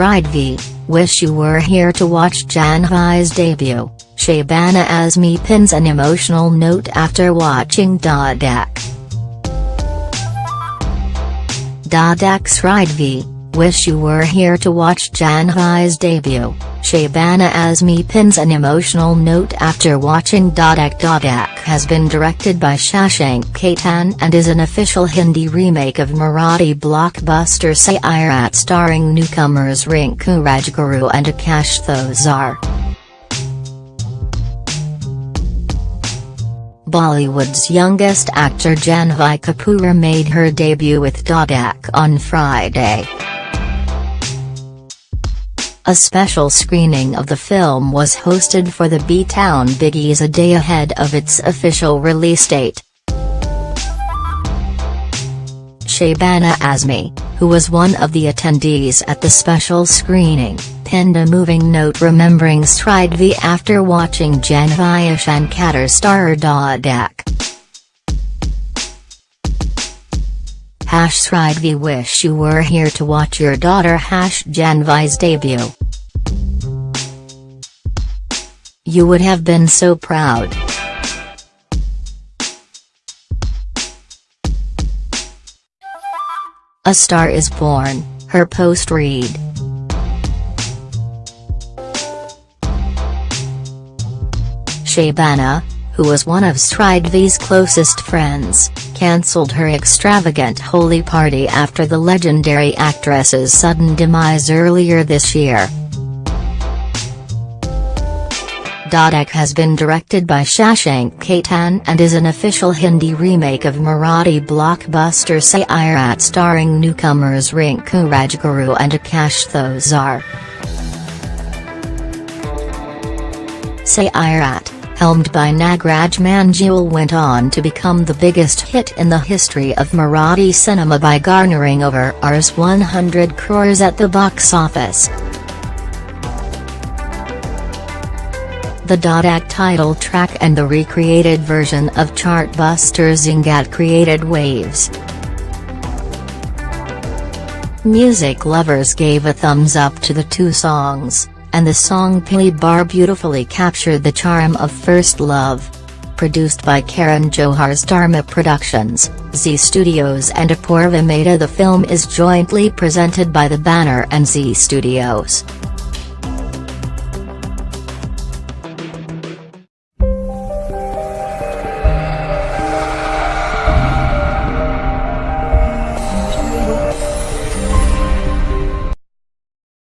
Sridevi, Wish You Were Here to watch Janhvi's debut, Shabana Azmi pins an emotional note after watching Dhadak. Dhadak Sridevi, Wish You Were Here to watch Janhvi's debut, Shabana Azmi pins an emotional note after watching Dhadak Dhadak has been directed by Shashank Khaitan and is an official Hindi remake of Marathi blockbuster Sairat starring newcomers Rinku Rajguru and Akash Thosar. Bollywood's youngest actor Janhvi Kapoor made her debut with Dhadak on Friday. A special screening of the film was hosted for the B-Town Biggies a day ahead of its official release date. Shabana Azmi, who was one of the attendees at the special screening, penned a moving note remembering Sridevi after watching Janhvi Shankar star Dhadak. Hash Sridevi wish you were here to watch your daughter Hash Janhvi's debut. You would have been so proud. A star is born, her post read. Shabana, who was one of Sridevi's closest friends, cancelled her extravagant Holi party after the legendary actress's sudden demise earlier this year. Dhadak has been directed by Shashank Khaitan and is an official Hindi remake of Marathi blockbuster Sairat starring newcomers Rinku Rajguru and Akash Thosar. Sairat, helmed by Nagraj Manjule went on to become the biggest hit in the history of Marathi cinema by garnering over Rs 100 crores at the box office. The Dhadak title track and the recreated version of chartbuster Zingat created waves. Music lovers gave a thumbs up to the two songs, and the song Pehli Baar beautifully captured the charm of First Love. Produced by Karan Johar's Dharma Productions, Zee Studios and Apoorva Mehta the film is jointly presented by the banner and Zee Studios.